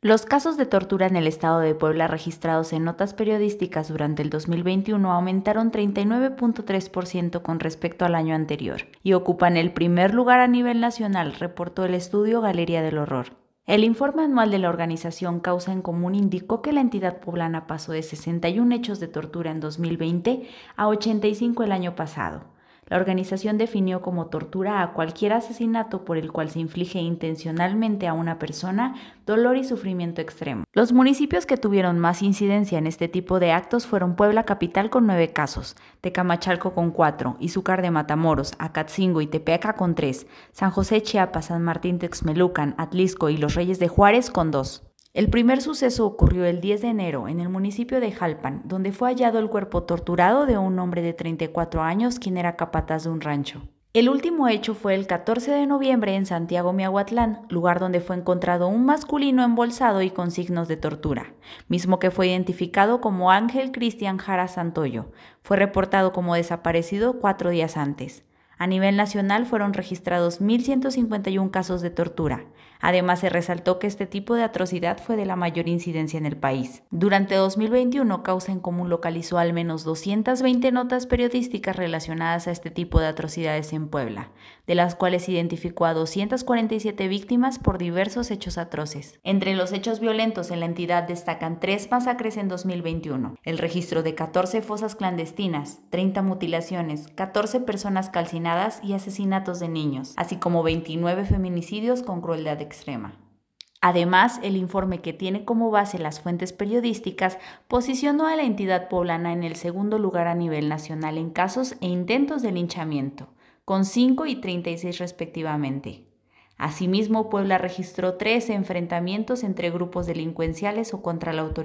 Los casos de tortura en el estado de Puebla registrados en notas periodísticas durante el 2021 aumentaron 39.3% con respecto al año anterior y ocupan el primer lugar a nivel nacional, reportó el estudio Galería del Horror. El informe anual de la organización Causa en Común indicó que la entidad poblana pasó de 61 hechos de tortura en 2020 a 85 el año pasado la organización definió como tortura a cualquier asesinato por el cual se inflige intencionalmente a una persona dolor y sufrimiento extremo. Los municipios que tuvieron más incidencia en este tipo de actos fueron Puebla Capital con nueve casos, Tecamachalco con cuatro, Izúcar de Matamoros, Acatzingo y Tepeaca con tres, San José Chiapas, San Martín Texmelucan, Atlisco y Los Reyes de Juárez con dos. El primer suceso ocurrió el 10 de enero en el municipio de Jalpan, donde fue hallado el cuerpo torturado de un hombre de 34 años quien era capataz de un rancho. El último hecho fue el 14 de noviembre en Santiago Miahuatlán, lugar donde fue encontrado un masculino embolsado y con signos de tortura, mismo que fue identificado como Ángel Cristian Jara Santoyo. Fue reportado como desaparecido cuatro días antes. A nivel nacional fueron registrados 1.151 casos de tortura. Además, se resaltó que este tipo de atrocidad fue de la mayor incidencia en el país. Durante 2021, Causa en Común localizó al menos 220 notas periodísticas relacionadas a este tipo de atrocidades en Puebla, de las cuales identificó a 247 víctimas por diversos hechos atroces. Entre los hechos violentos en la entidad destacan tres masacres en 2021, el registro de 14 fosas clandestinas, 30 mutilaciones, 14 personas calcinadas, y asesinatos de niños, así como 29 feminicidios con crueldad extrema. Además, el informe que tiene como base las fuentes periodísticas posicionó a la entidad poblana en el segundo lugar a nivel nacional en casos e intentos de linchamiento, con 5 y 36 respectivamente. Asimismo, Puebla registró 13 enfrentamientos entre grupos delincuenciales o contra la autoridad.